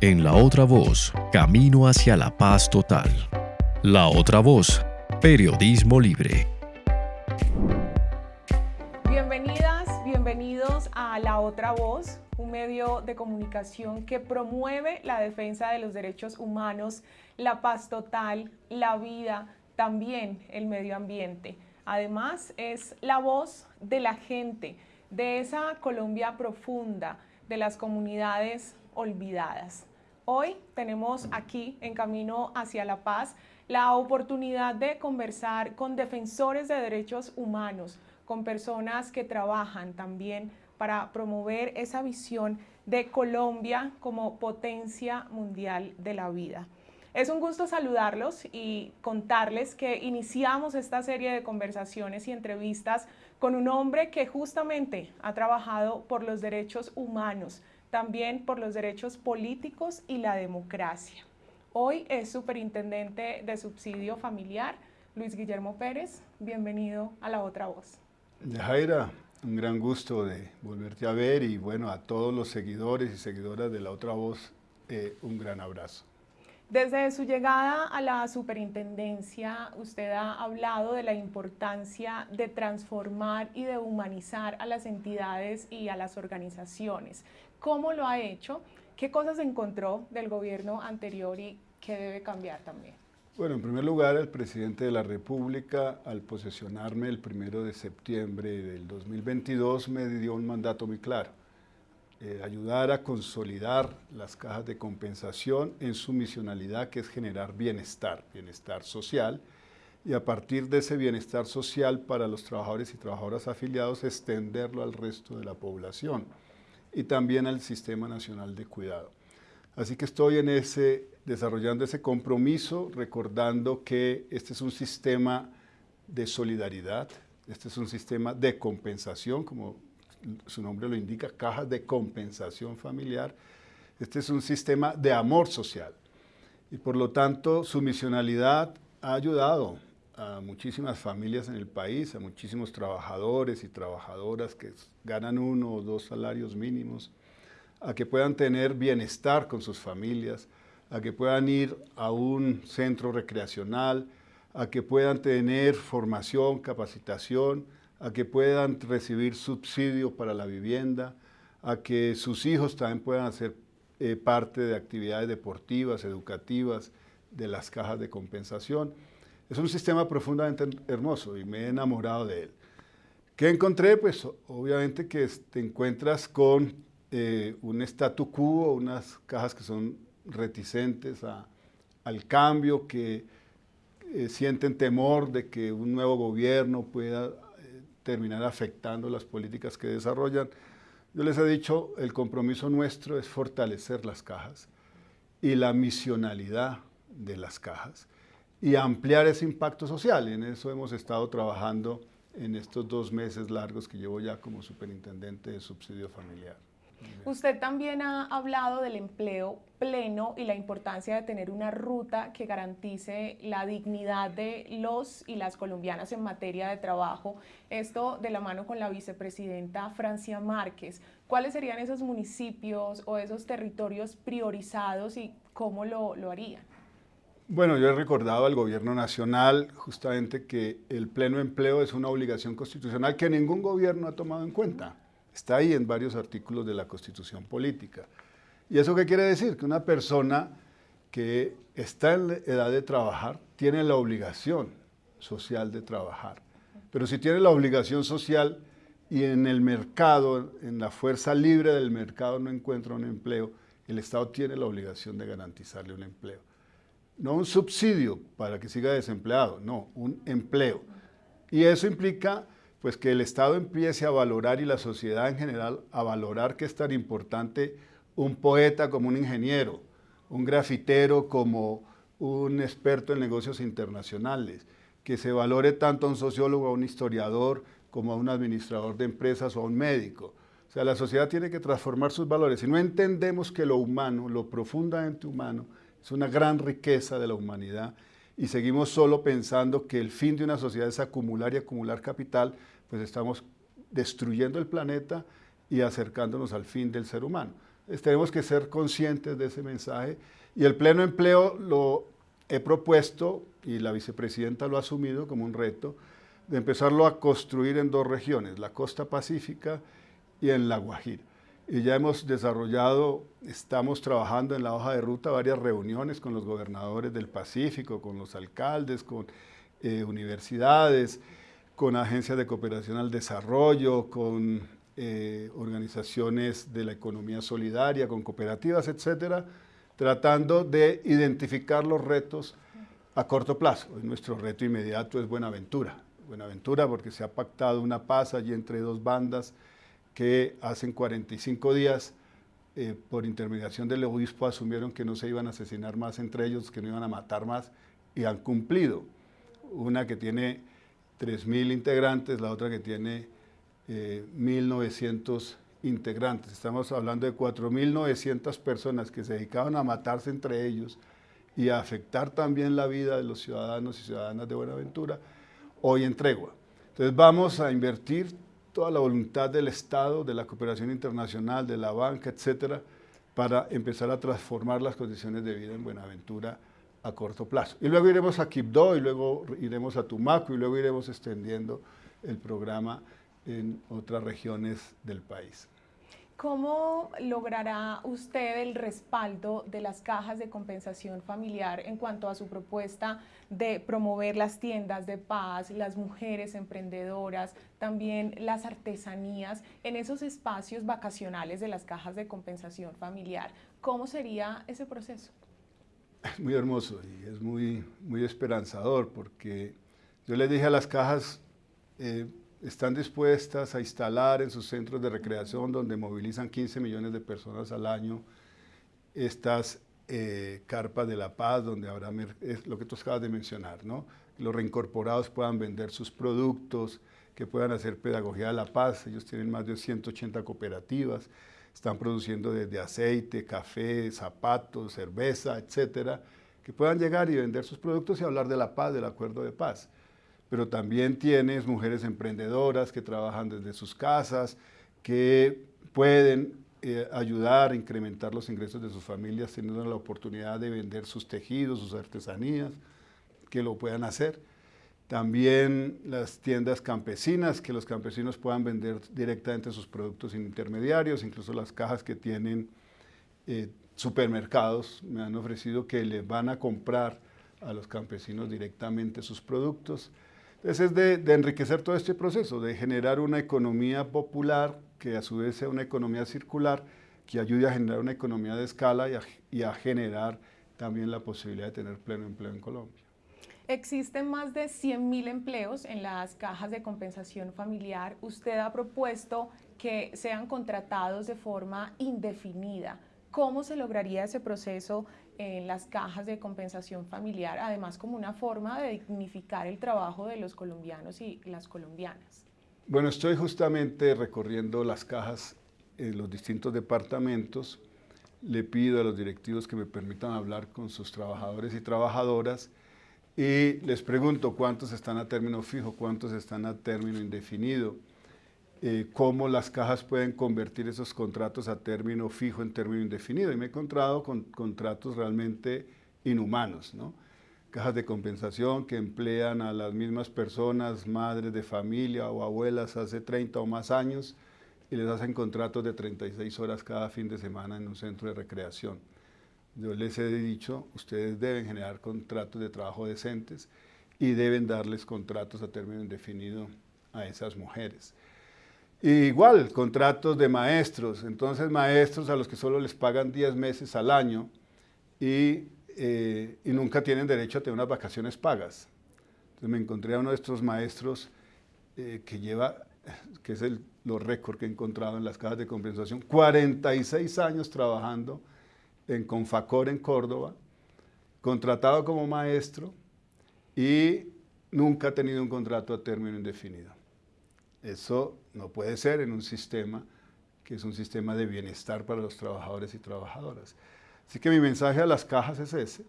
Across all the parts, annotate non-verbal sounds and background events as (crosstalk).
En La Otra Voz, camino hacia la paz total. La Otra Voz, periodismo libre. Bienvenidas, bienvenidos a La Otra Voz, un medio de comunicación que promueve la defensa de los derechos humanos, la paz total, la vida, también el medio ambiente. Además, es la voz de la gente, de esa Colombia profunda, de las comunidades olvidadas. Hoy tenemos aquí, en Camino hacia la Paz, la oportunidad de conversar con defensores de derechos humanos, con personas que trabajan también para promover esa visión de Colombia como potencia mundial de la vida. Es un gusto saludarlos y contarles que iniciamos esta serie de conversaciones y entrevistas con un hombre que justamente ha trabajado por los derechos humanos, también por los derechos políticos y la democracia. Hoy es superintendente de subsidio familiar, Luis Guillermo Pérez. Bienvenido a La Otra Voz. Jaira, un gran gusto de volverte a ver y bueno, a todos los seguidores y seguidoras de La Otra Voz, eh, un gran abrazo. Desde su llegada a la superintendencia, usted ha hablado de la importancia de transformar y de humanizar a las entidades y a las organizaciones. ¿Cómo lo ha hecho? ¿Qué cosas encontró del gobierno anterior y qué debe cambiar también? Bueno, en primer lugar, el presidente de la República, al posesionarme el primero de septiembre del 2022, me dio un mandato muy claro eh, ayudar a consolidar las cajas de compensación en su misionalidad que es generar bienestar, bienestar social, y a partir de ese bienestar social para los trabajadores y trabajadoras afiliados extenderlo al resto de la población y también al Sistema Nacional de Cuidado. Así que estoy en ese, desarrollando ese compromiso, recordando que este es un sistema de solidaridad, este es un sistema de compensación, como su nombre lo indica, cajas de compensación familiar. Este es un sistema de amor social y por lo tanto su misionalidad ha ayudado a muchísimas familias en el país, a muchísimos trabajadores y trabajadoras que ganan uno o dos salarios mínimos, a que puedan tener bienestar con sus familias, a que puedan ir a un centro recreacional, a que puedan tener formación, capacitación, a que puedan recibir subsidio para la vivienda, a que sus hijos también puedan hacer eh, parte de actividades deportivas, educativas, de las cajas de compensación. Es un sistema profundamente hermoso y me he enamorado de él. ¿Qué encontré? Pues obviamente que te encuentras con eh, un statu quo, unas cajas que son reticentes al cambio, que eh, sienten temor de que un nuevo gobierno pueda terminar afectando las políticas que desarrollan. Yo les he dicho, el compromiso nuestro es fortalecer las cajas y la misionalidad de las cajas y ampliar ese impacto social. En eso hemos estado trabajando en estos dos meses largos que llevo ya como superintendente de subsidio familiar. Usted también ha hablado del empleo pleno y la importancia de tener una ruta que garantice la dignidad de los y las colombianas en materia de trabajo. Esto de la mano con la vicepresidenta Francia Márquez. ¿Cuáles serían esos municipios o esos territorios priorizados y cómo lo, lo harían? Bueno, yo he recordado al gobierno nacional justamente que el pleno empleo es una obligación constitucional que ningún gobierno ha tomado en cuenta. Está ahí en varios artículos de la Constitución Política. ¿Y eso qué quiere decir? Que una persona que está en edad de trabajar tiene la obligación social de trabajar. Pero si tiene la obligación social y en el mercado, en la fuerza libre del mercado no encuentra un empleo, el Estado tiene la obligación de garantizarle un empleo. No un subsidio para que siga desempleado, no, un empleo. Y eso implica pues que el Estado empiece a valorar y la sociedad en general a valorar que es tan importante un poeta como un ingeniero, un grafitero como un experto en negocios internacionales, que se valore tanto a un sociólogo, a un historiador, como a un administrador de empresas o a un médico. O sea, la sociedad tiene que transformar sus valores. Si no entendemos que lo humano, lo profundamente humano, es una gran riqueza de la humanidad, y seguimos solo pensando que el fin de una sociedad es acumular y acumular capital, pues estamos destruyendo el planeta y acercándonos al fin del ser humano. tenemos que ser conscientes de ese mensaje y el pleno empleo lo he propuesto y la vicepresidenta lo ha asumido como un reto de empezarlo a construir en dos regiones, la costa pacífica y en la Guajira. Y ya hemos desarrollado, estamos trabajando en la hoja de ruta varias reuniones con los gobernadores del Pacífico, con los alcaldes, con eh, universidades, con agencias de cooperación al desarrollo, con eh, organizaciones de la economía solidaria, con cooperativas, etcétera, tratando de identificar los retos a corto plazo. nuestro reto inmediato es Buenaventura. Buenaventura porque se ha pactado una paz allí entre dos bandas que hacen 45 días eh, por intermediación del obispo asumieron que no se iban a asesinar más entre ellos, que no iban a matar más y han cumplido. Una que tiene 3.000 integrantes, la otra que tiene 1.900 eh, integrantes. Estamos hablando de 4.900 personas que se dedicaban a matarse entre ellos y a afectar también la vida de los ciudadanos y ciudadanas de Buenaventura, hoy en tregua. Entonces vamos a invertir toda la voluntad del Estado, de la cooperación internacional, de la banca, etcétera, para empezar a transformar las condiciones de vida en Buenaventura a corto plazo. Y luego iremos a Quibdó, y luego iremos a Tumaco, y luego iremos extendiendo el programa en otras regiones del país. ¿Cómo logrará usted el respaldo de las cajas de compensación familiar en cuanto a su propuesta de promover las tiendas de paz, las mujeres emprendedoras, también las artesanías en esos espacios vacacionales de las cajas de compensación familiar? ¿Cómo sería ese proceso? Es (laughs) muy hermoso y es muy, muy esperanzador porque yo le dije a las cajas, eh, están dispuestas a instalar en sus centros de recreación donde movilizan 15 millones de personas al año estas eh, carpas de la paz donde habrá es lo que tú acabas de mencionar, ¿no? los reincorporados puedan vender sus productos, que puedan hacer pedagogía de la paz. Ellos tienen más de 180 cooperativas, están produciendo desde aceite, café, zapatos, cerveza, etcétera, que puedan llegar y vender sus productos y hablar de la paz, del acuerdo de paz pero también tienes mujeres emprendedoras que trabajan desde sus casas, que pueden eh, ayudar a incrementar los ingresos de sus familias teniendo la oportunidad de vender sus tejidos, sus artesanías, que lo puedan hacer. También las tiendas campesinas, que los campesinos puedan vender directamente sus productos sin intermediarios, incluso las cajas que tienen eh, supermercados me han ofrecido que les van a comprar a los campesinos directamente sus productos. Entonces es de, enriquecer todo este proceso, de generar una economía popular que a su vez sea una economía circular, que ayude a generar una economía de escala y a, generar también la posibilidad de tener pleno empleo en Colombia. Existen más de 100.000 empleos en las cajas de compensación familiar. Usted ha propuesto que sean contratados de forma indefinida. ¿Cómo se lograría ese proceso en las cajas de compensación familiar, además como una forma de dignificar el trabajo de los colombianos y las colombianas. Bueno, estoy justamente recorriendo las cajas en los distintos departamentos. Le pido a los directivos que me permitan hablar con sus trabajadores y trabajadoras y les pregunto cuántos están a término fijo, cuántos están a término indefinido, eh, cómo las cajas pueden convertir esos contratos a término fijo en término indefinido. Y me he encontrado con contratos realmente inhumanos, ¿no? Cajas de compensación que emplean a las mismas personas, madres de familia o abuelas hace 30 o más años y les hacen contratos de 36 horas cada fin de semana en un centro de recreación. Yo les he dicho, ustedes deben generar contratos de trabajo decentes y deben darles contratos a término indefinido a esas mujeres igual, contratos de maestros, entonces maestros a los que solo les pagan 10 meses al año y, eh, y, nunca tienen derecho a tener unas vacaciones pagas. Me encontré a uno de estos maestros eh, que lleva, que es el, los récords que he encontrado en las cajas de compensación, 46 años trabajando en Confacor en Córdoba, contratado como maestro y nunca ha tenido un contrato a término indefinido. Eso no puede ser en un sistema que es un sistema de bienestar para los trabajadores y trabajadoras. Así que mi mensaje a las cajas es ese.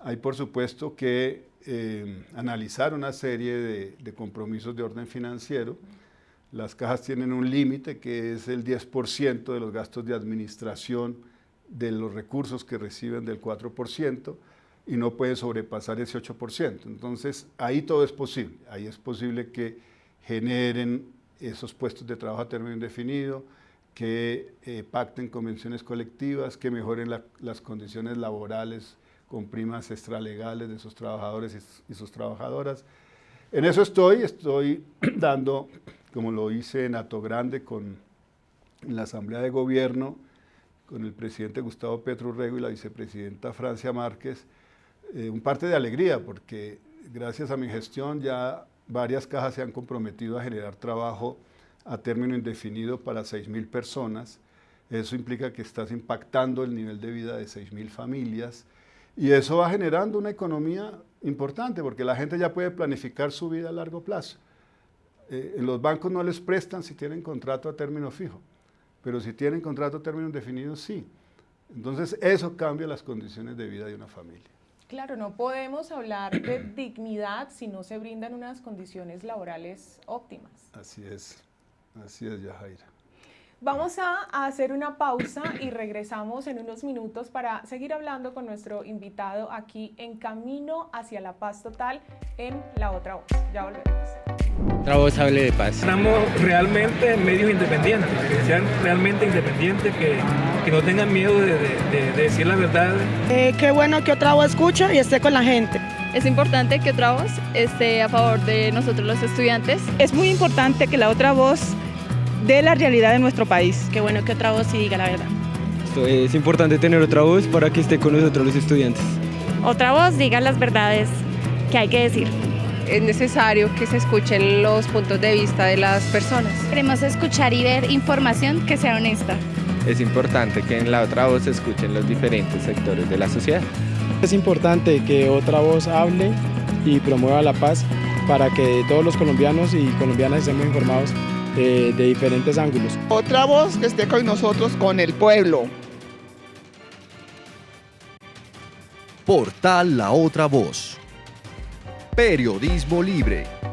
Hay por supuesto que eh, analizar una serie de, compromisos de orden financiero. Las cajas tienen un límite que es el 10% de los gastos de administración de los recursos que reciben del 4% y no puede sobrepasar ese 8%. Entonces, ahí todo es posible. Ahí es posible que generen esos puestos de trabajo a término indefinido, que eh, pacten convenciones colectivas, que mejoren las condiciones laborales con primas extralegales de sus trabajadores y, sus trabajadoras. En eso estoy, estoy (clears throat) dando, como lo hice en Ato Grande con en la Asamblea de Gobierno, con el presidente Gustavo Petro Urrego y la vicepresidenta Francia Márquez, eh, un parte de alegría, porque gracias a mi gestión ya varias cajas se han comprometido a generar trabajo a término indefinido para 6.000 personas. Eso implica que estás impactando el nivel de vida de 6.000 familias y eso va generando una economía importante porque la gente ya puede planificar su vida a largo plazo. Eh, los bancos no les prestan si tienen contrato a término fijo, pero si tienen contrato a término indefinido, sí. Entonces eso cambia las condiciones de vida de una familia. Claro, no podemos hablar de (clears throat) dignidad si no se brindan unas condiciones laborales óptimas. Así es, así es, Yajaira. Vamos a hacer una pausa y regresamos en unos minutos para seguir hablando con nuestro invitado aquí en Camino hacia la Paz Total en La Otra Voz. Ya volvemos. Otra voz hable de paz. Estamos realmente en medios independientes, que sean realmente independientes, que, que no tengan miedo de, de, de decir la verdad. Eh, qué bueno que otra voz escuche y esté con la gente. Es importante que otra voz esté a favor de nosotros los estudiantes. Es muy importante que la otra voz de la realidad de nuestro país. Qué bueno que otra voz sí diga la verdad. es importante tener otra voz para que esté con nosotros los estudiantes. Otra voz diga las verdades que hay que decir. Es necesario que se escuchen los puntos de vista de las personas. Queremos escuchar y ver información que sea honesta. Es importante que en la otra voz se escuchen los diferentes sectores de la sociedad. Es importante que otra voz hable y promueva la paz para que todos los colombianos y colombianas estemos informados de diferentes ángulos. Otra voz que esté con nosotros, con el pueblo. Portal La Otra Voz. Periodismo libre.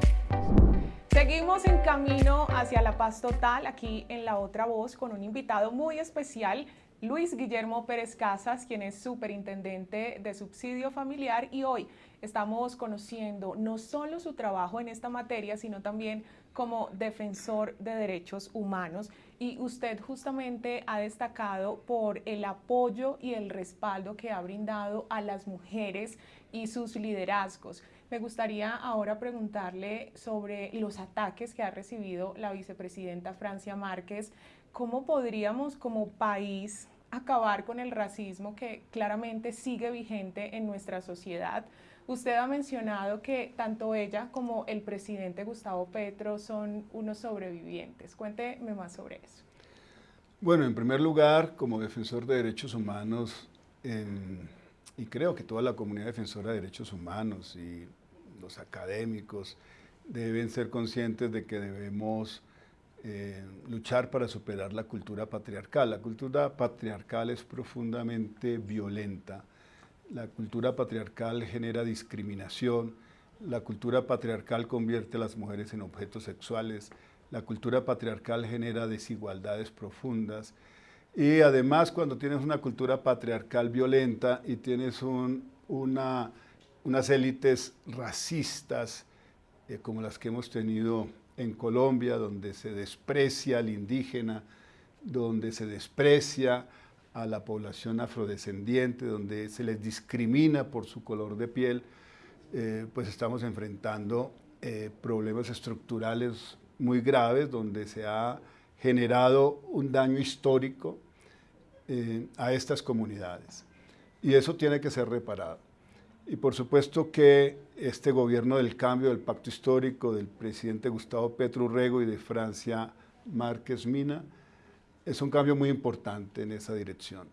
Camino hacia la paz total aquí en La Otra Voz con un invitado muy especial, Luis Guillermo Pérez Casas, quien es superintendente de subsidio familiar y hoy estamos conociendo no solo su trabajo en esta materia, sino también como defensor de derechos humanos y usted justamente ha destacado por el apoyo y el respaldo que ha brindado a las mujeres y sus liderazgos. Me gustaría ahora preguntarle sobre los ataques que ha recibido la vicepresidenta Francia Márquez. ¿Cómo podríamos como país acabar con el racismo que claramente sigue vigente en nuestra sociedad? Usted ha mencionado que tanto ella como el presidente Gustavo Petro son unos sobrevivientes. Cuénteme más sobre eso. Bueno, en primer lugar, como defensor de derechos humanos, y creo que toda la comunidad defensora de derechos humanos y los académicos deben ser conscientes de que debemos eh, luchar para superar la cultura patriarcal. La cultura patriarcal es profundamente violenta. La cultura patriarcal genera discriminación, la cultura patriarcal convierte a las mujeres en objetos sexuales, la cultura patriarcal genera desigualdades profundas. Y además cuando tienes una cultura patriarcal violenta y tienes una, unas élites racistas eh, como las que hemos tenido en Colombia, donde se desprecia al indígena, donde se desprecia a la población afrodescendiente, donde se les discrimina por su color de piel, eh, pues estamos enfrentando eh, problemas estructurales muy graves, donde se ha generado un daño histórico a estas comunidades. Y eso tiene que ser reparado. Y por supuesto que este gobierno del cambio, del pacto histórico del presidente Gustavo Petro Urrego y de Francia Márquez Mina, es un cambio muy importante en esa dirección.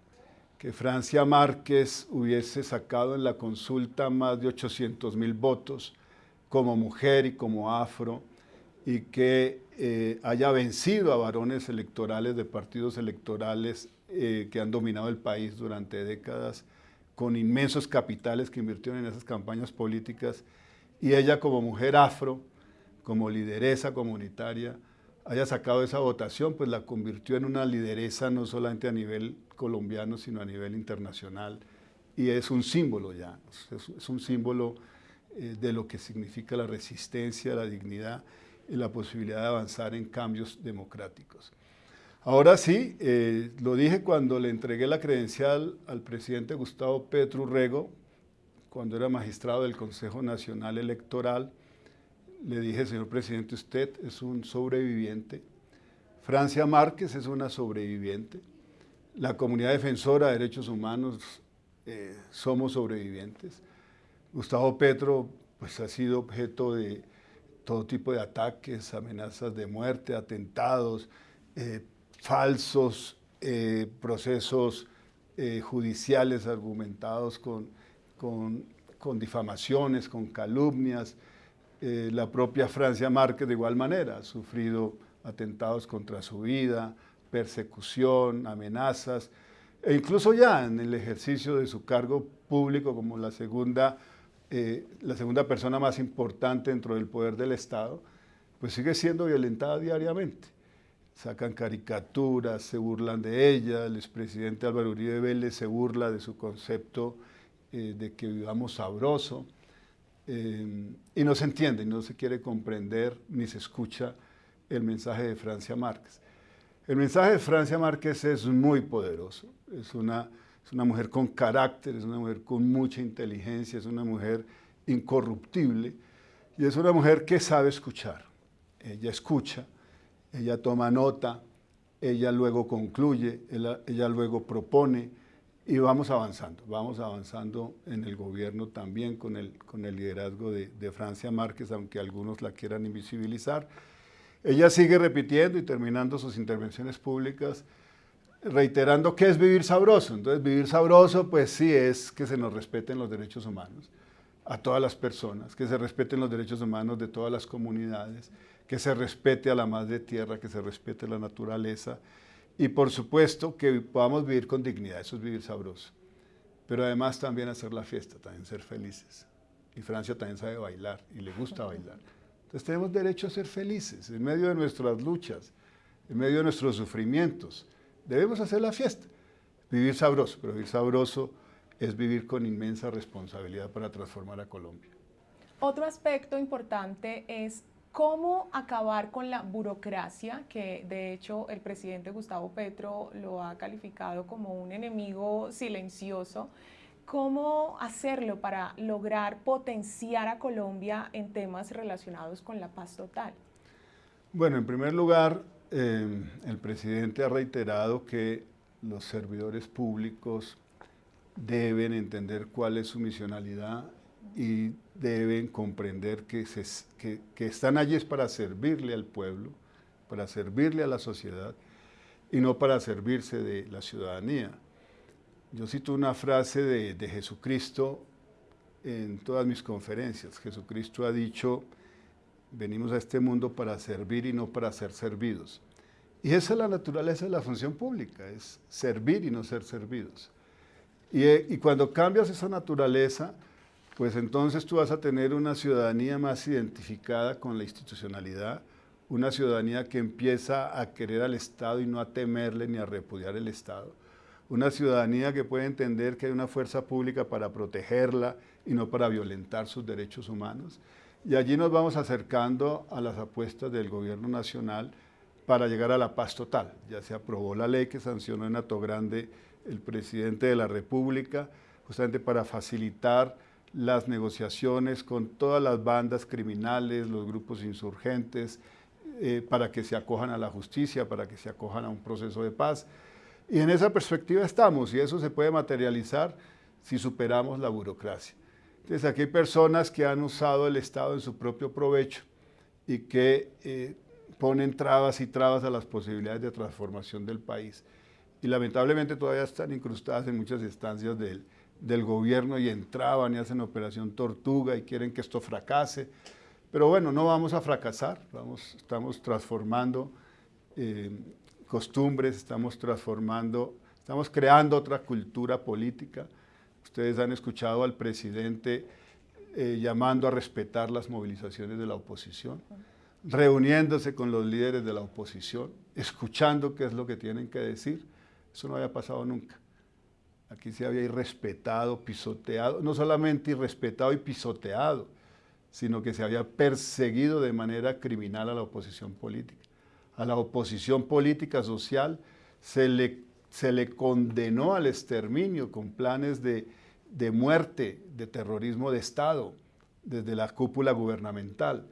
Que Francia Márquez hubiese sacado en la consulta más de 800 mil votos como mujer y como afro y que eh, haya vencido a varones electorales de partidos electorales eh, que han dominado el país durante décadas con inmensos capitales que invirtieron en esas campañas políticas y ella como mujer afro, como lideresa comunitaria, haya sacado esa votación, pues la convirtió en una lideresa no solamente a nivel colombiano, sino a nivel internacional. Y es un símbolo ya, es, un símbolo eh, de lo que significa la resistencia, la dignidad y la posibilidad de avanzar en cambios democráticos. Ahora sí, eh, lo dije cuando le entregué la credencial al presidente Gustavo Petro Rego, cuando era magistrado del Consejo Nacional Electoral, le dije, señor presidente, usted es un sobreviviente, Francia Márquez es una sobreviviente, la comunidad defensora de derechos humanos eh, somos sobrevivientes. Gustavo Petro pues, ha sido objeto de todo tipo de ataques, amenazas de muerte, atentados, eh, falsos eh, procesos judiciales argumentados con, con difamaciones, con calumnias, eh, la propia Francia Márquez de igual manera ha sufrido atentados contra su vida, persecución, amenazas, e incluso ya en el ejercicio de su cargo público como la segunda, eh, la segunda persona más importante dentro del poder del Estado, pues sigue siendo violentada diariamente. Sacan caricaturas, se burlan de ella, el expresidente Álvaro Uribe Vélez se burla de su concepto eh, de que vivamos sabroso. Em, y no se entiende, no se quiere comprender ni se escucha el mensaje de Francia Márquez. El mensaje de Francia Márquez es muy poderoso, es una, es una mujer con carácter, es una mujer con mucha inteligencia, es una mujer incorruptible y es una mujer que sabe escuchar. Ella escucha, ella toma nota, ella luego concluye, ella luego propone, y vamos avanzando, vamos avanzando en el gobierno también con el, con el liderazgo de, Francia Márquez, aunque algunos la quieran invisibilizar. Ella sigue repitiendo y terminando sus intervenciones públicas, reiterando que es vivir sabroso. Entonces, vivir sabroso, pues sí es que se nos respeten los derechos humanos a todas las personas, que se respeten los derechos humanos de todas las comunidades, que se respete a la madre tierra, que se respete la naturaleza, y por supuesto que podamos vivir con dignidad, eso es vivir sabroso. Pero además también hacer la fiesta, también ser felices. Y Francia también sabe bailar y le gusta bailar. Entonces tenemos derecho a ser felices en medio de nuestras luchas, en medio de nuestros sufrimientos. Debemos hacer la fiesta, vivir sabroso, pero vivir sabroso es vivir con inmensa responsabilidad para transformar a Colombia. Otro aspecto importante es ¿Cómo acabar con la burocracia, que de hecho el presidente Gustavo Petro lo ha calificado como un enemigo silencioso? ¿Cómo hacerlo para lograr potenciar a Colombia en temas relacionados con la paz total? Bueno, en primer lugar, eh, el presidente ha reiterado que los servidores públicos deben entender cuál es su misionalidad y deben comprender que, que, están allí es para servirle al pueblo, para servirle a la sociedad y no para servirse de la ciudadanía. Yo cito una frase de, de Jesucristo en todas mis conferencias. Jesucristo ha dicho, venimos a este mundo para servir y no para ser servidos. Y esa es la naturaleza de la función pública, es servir y no ser servidos. Y, y cuando cambias esa naturaleza, pues entonces tú vas a tener una ciudadanía más identificada con la institucionalidad, una ciudadanía que empieza a querer al Estado y no a temerle ni a repudiar el Estado, una ciudadanía que puede entender que hay una fuerza pública para protegerla y no para violentar sus derechos humanos. Y allí nos vamos acercando a las apuestas del gobierno nacional para llegar a la paz total. Ya se aprobó la ley que sancionó en Ato Grande el presidente de la República, justamente para facilitar las negociaciones con todas las bandas criminales, los grupos insurgentes, eh, para que se acojan a la justicia, para que se acojan a un proceso de paz. Y en esa perspectiva estamos, y eso se puede materializar si superamos la burocracia. Entonces aquí hay personas que han usado el Estado en su propio provecho y que eh, ponen trabas y trabas a las posibilidades de transformación del país. Y lamentablemente todavía están incrustadas en muchas instancias del, del gobierno y entraban y hacen operación tortuga y quieren que esto fracase. Pero bueno, no vamos a fracasar, vamos, estamos transformando eh, costumbres, estamos transformando, estamos creando otra cultura política. Ustedes han escuchado al presidente eh, llamando a respetar las movilizaciones de la oposición. reuniéndose con los líderes de la oposición, escuchando qué es lo que tienen que decir. Eso no había pasado nunca. Aquí se había irrespetado, pisoteado, no solamente irrespetado y pisoteado, sino que se había perseguido de manera criminal a la oposición política. A la oposición política social se le, se le condenó al exterminio con planes de, de muerte, de terrorismo de Estado, desde la cúpula gubernamental.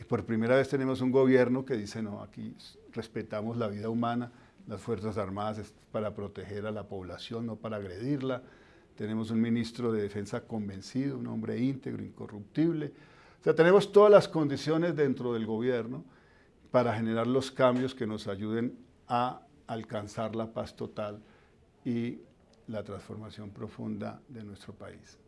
Y por primera vez tenemos un gobierno que dice, no, aquí respetamos la vida humana, las Fuerzas Armadas es para proteger a la población, no para agredirla. Tenemos un ministro de Defensa convencido, un hombre íntegro, incorruptible. O sea, tenemos todas las condiciones dentro del gobierno para generar los cambios que nos ayuden a alcanzar la paz total y la transformación profunda de nuestro país.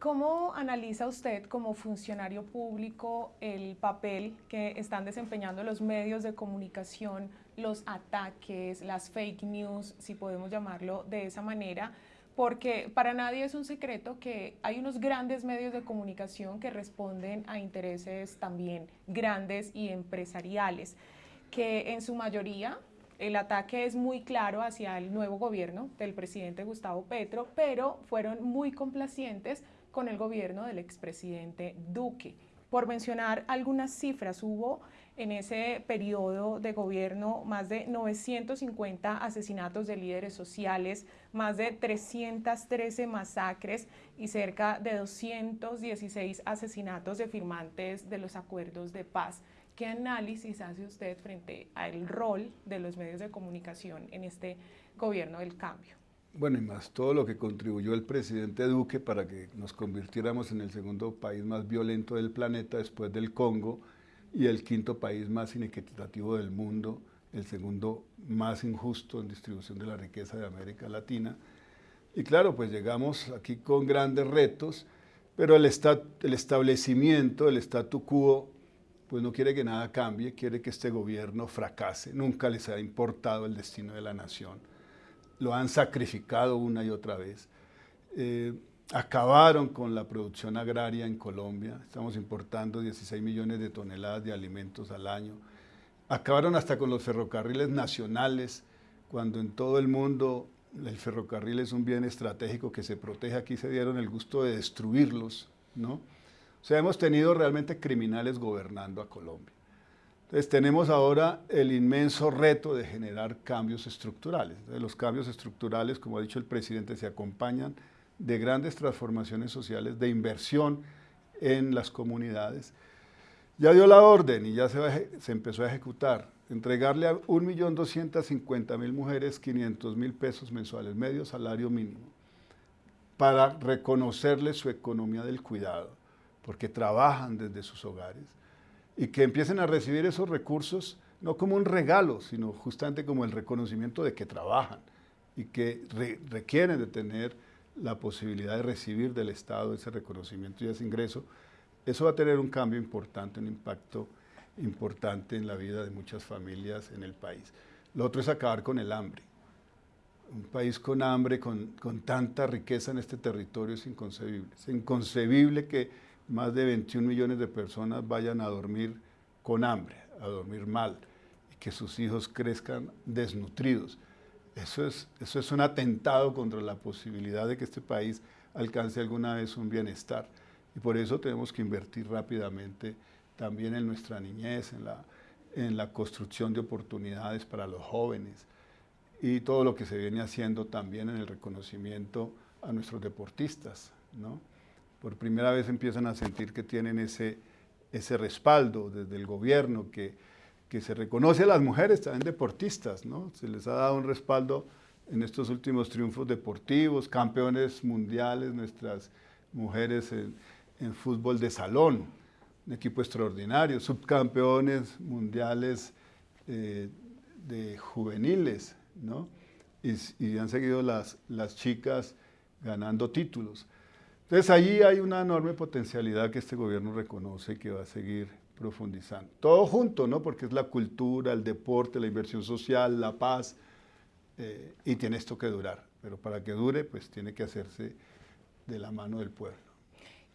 ¿Cómo analiza usted como funcionario público el papel que están desempeñando los medios de comunicación, los ataques, las fake news, si podemos llamarlo de esa manera? Porque para nadie es un secreto que hay unos grandes medios de comunicación que responden a intereses también grandes y empresariales, que en su mayoría el ataque es muy claro hacia el nuevo gobierno del presidente Gustavo Petro, pero fueron muy complacientes con el gobierno del expresidente Duque. Por mencionar algunas cifras, hubo en ese periodo de gobierno más de 950 asesinatos de líderes sociales, más de 313 masacres y cerca de 216 asesinatos de firmantes de los acuerdos de paz. ¿Qué análisis hace usted frente al rol de los medios de comunicación en este gobierno del cambio? Bueno, y más todo lo que contribuyó el presidente Duque para que nos convirtiéramos en el segundo país más violento del planeta después del Congo y el quinto país más inequitativo del mundo, el segundo más injusto en distribución de la riqueza de América Latina. Y claro, pues llegamos aquí con grandes retos, pero el, el establecimiento, el statu quo, pues no quiere que nada cambie, quiere que este gobierno fracase. Nunca les ha importado el destino de la nación lo han sacrificado una y otra vez. Eh, acabaron con la producción agraria en Colombia, estamos importando 16 millones de toneladas de alimentos al año. Acabaron hasta con los ferrocarriles nacionales, cuando en todo el mundo el ferrocarril es un bien estratégico que se protege, aquí se dieron el gusto de destruirlos, ¿no? O sea, hemos tenido realmente criminales gobernando a Colombia. Entonces tenemos ahora el inmenso reto de generar cambios estructurales. los cambios estructurales, como ha dicho el presidente, se acompañan de grandes transformaciones sociales, de inversión en las comunidades. Ya dio la orden y ya se, empezó a ejecutar, entregarle a 1.250.000 mujeres 500 mil pesos mensuales, medio salario mínimo, para reconocerles su economía del cuidado, porque trabajan desde sus hogares y que empiecen a recibir esos recursos no como un regalo, sino justamente como el reconocimiento de que trabajan y que requieren de tener la posibilidad de recibir del Estado ese reconocimiento y ese ingreso, eso va a tener un cambio importante, un impacto importante en la vida de muchas familias en el país. Lo otro es acabar con el hambre. Un país con hambre, con, con tanta riqueza en este territorio es inconcebible. Es inconcebible que más de 21 millones de personas vayan a dormir con hambre, a dormir mal, y que sus hijos crezcan desnutridos. Eso es, eso es un atentado contra la posibilidad de que este país alcance alguna vez un bienestar. Y por eso tenemos que invertir rápidamente también en nuestra niñez, en la, en la construcción de oportunidades para los jóvenes y todo lo que se viene haciendo también en el reconocimiento a nuestros deportistas, ¿no? Por primera vez empiezan a sentir que tienen ese, ese respaldo desde el gobierno, que, que se reconoce a las mujeres también deportistas, ¿no? Se les ha dado un respaldo en estos últimos triunfos deportivos, campeones mundiales, nuestras mujeres en, fútbol de salón, un equipo extraordinario, subcampeones mundiales eh, de juveniles, ¿no? Y, y, han seguido las, las chicas ganando títulos. Entonces allí hay una enorme potencialidad que este gobierno reconoce que va a seguir profundizando. Todo junto, ¿no? Porque es la cultura, el deporte, la inversión social, la paz, eh, y tiene esto que durar. Pero para que dure, pues tiene que hacerse de la mano del pueblo.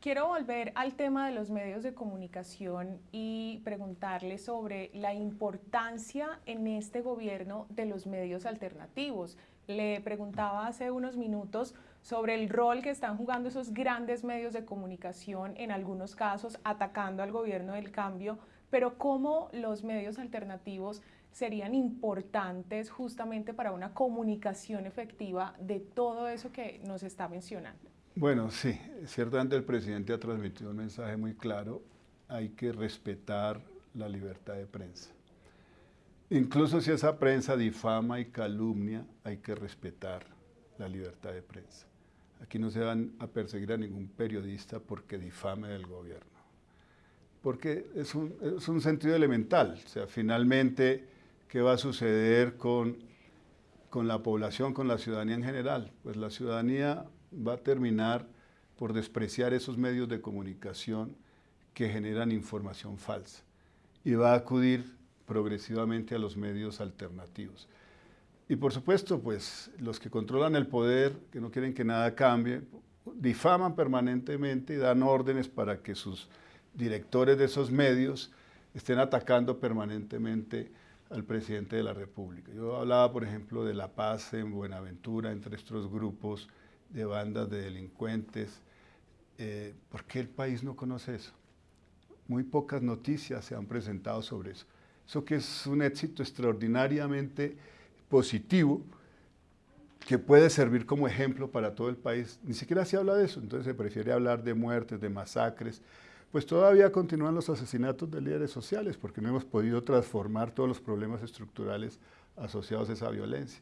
Quiero volver al tema de los medios de comunicación y preguntarle sobre la importancia en este gobierno de los medios alternativos. Le preguntaba hace unos minutos sobre el rol que están jugando esos grandes medios de comunicación, en algunos casos atacando al gobierno del cambio, pero cómo los medios alternativos serían importantes justamente para una comunicación efectiva de todo eso que nos está mencionando. Bueno, sí, ciertamente el presidente ha transmitido un mensaje muy claro, hay que respetar la libertad de prensa. Incluso si esa prensa difama y calumnia, hay que respetar la libertad de prensa. Aquí no se van a perseguir a ningún periodista porque difame del gobierno. Porque es un, es un sentido elemental. O sea, finalmente, ¿qué va a suceder con, con la población, con la ciudadanía en general? Pues la ciudadanía va a terminar por despreciar esos medios de comunicación que generan información falsa y va a acudir progresivamente a los medios alternativos. Y por supuesto, pues los que controlan el poder, que no quieren que nada cambie, difaman permanentemente y dan órdenes para que sus directores de esos medios estén atacando permanentemente al presidente de la República. Yo hablaba, por ejemplo, de la paz en Buenaventura entre estos grupos de bandas de delincuentes. Eh, ¿Por qué el país no conoce eso? Muy pocas noticias se han presentado sobre eso. Eso que es un éxito extraordinariamente positivo que puede servir como ejemplo para todo el país. Ni siquiera se habla de eso, entonces se prefiere hablar de muertes, de masacres. Pues todavía continúan los asesinatos de líderes sociales porque no hemos podido transformar todos los problemas estructurales asociados a esa violencia.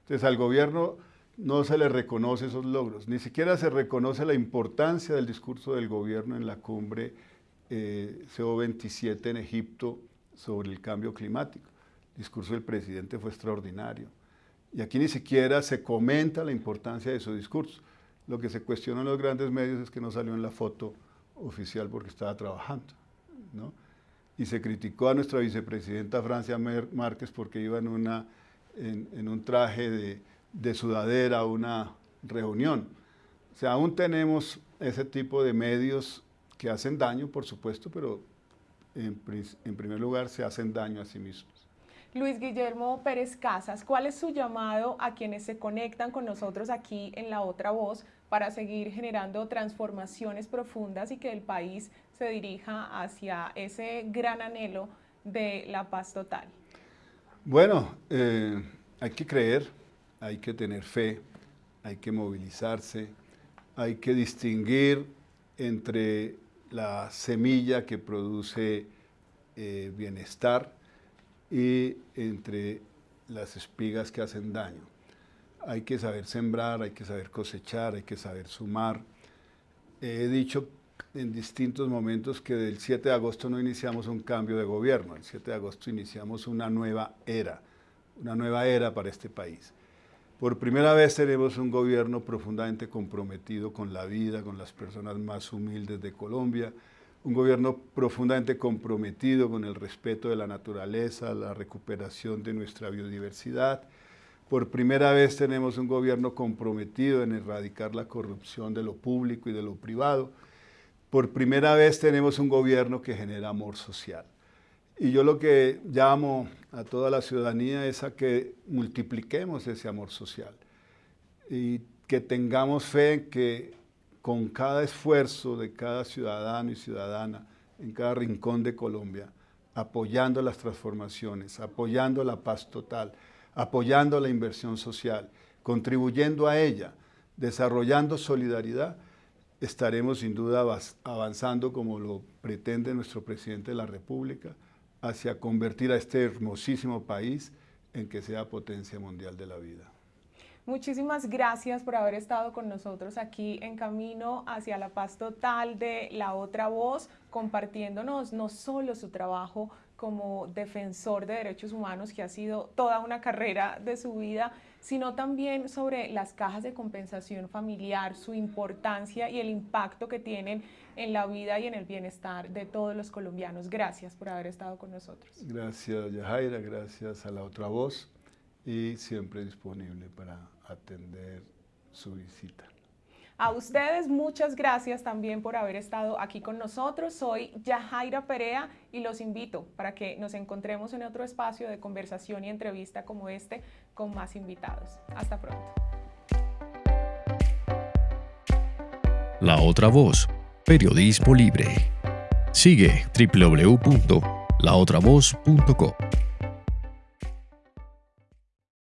Entonces al gobierno no se le reconoce esos logros, ni siquiera se reconoce la importancia del discurso del gobierno en la cumbre eh, CO27 en Egipto sobre el cambio climático. Discurso del presidente fue extraordinario. Y aquí ni siquiera se comenta la importancia de su discurso. Lo que se cuestiona en los grandes medios es que no salió en la foto oficial porque estaba trabajando. ¿no? Y se criticó a nuestra vicepresidenta Francia Márquez porque iba en, una, en un traje de, de sudadera una reunión. O sea, aún tenemos ese tipo de medios que hacen daño, por supuesto, pero en, primer lugar se hacen daño a sí mismos. Luis Guillermo Pérez Casas, ¿cuál es su llamado a quienes se conectan con nosotros aquí en La Otra Voz para seguir generando transformaciones profundas y que el país se dirija hacia ese gran anhelo de la paz total? Bueno, eh, hay que creer, hay que tener fe, hay que movilizarse, hay que distinguir entre la semilla que produce eh, bienestar y entre las espigas que hacen daño. Hay que saber sembrar, hay que saber cosechar, hay que saber sumar. he dicho en distintos momentos que del 7 de agosto no iniciamos un cambio de gobierno, el 7 de agosto iniciamos una nueva era, una nueva era para este país. Por primera vez tenemos un gobierno profundamente comprometido con la vida, con las personas más humildes de Colombia, un gobierno profundamente comprometido con el respeto de la naturaleza, la recuperación de nuestra biodiversidad. Por primera vez tenemos un gobierno comprometido en erradicar la corrupción de lo público y de lo privado. Por primera vez tenemos un gobierno que genera amor social. Y yo lo que llamo a toda la ciudadanía es a que multipliquemos ese amor social y que tengamos fe en que con cada esfuerzo de cada ciudadano y ciudadana en cada rincón de Colombia, apoyando las transformaciones, apoyando la paz total, apoyando la inversión social, contribuyendo a ella, desarrollando solidaridad, estaremos sin duda avanzando como lo pretende nuestro presidente de la República, hacia convertir a este hermosísimo país en que sea potencia mundial de la vida. Muchísimas gracias por haber estado con nosotros aquí en Camino hacia la Paz Total de La Otra Voz, compartiéndonos no solo su trabajo como defensor de derechos humanos, que ha sido toda una carrera de su vida, sino también sobre las cajas de compensación familiar, su importancia y el impacto que tienen en la vida y en el bienestar de todos los colombianos. Gracias por haber estado con nosotros. Gracias, Yajaira, gracias a la otra voz y siempre disponible para atender su visita. A ustedes muchas gracias también por haber estado aquí con nosotros. Soy Yajaira Perea y los invito para que nos encontremos en otro espacio de conversación y entrevista como este con más invitados. Hasta pronto. La otra voz, periodismo libre. Sigue www.laotravoz.co.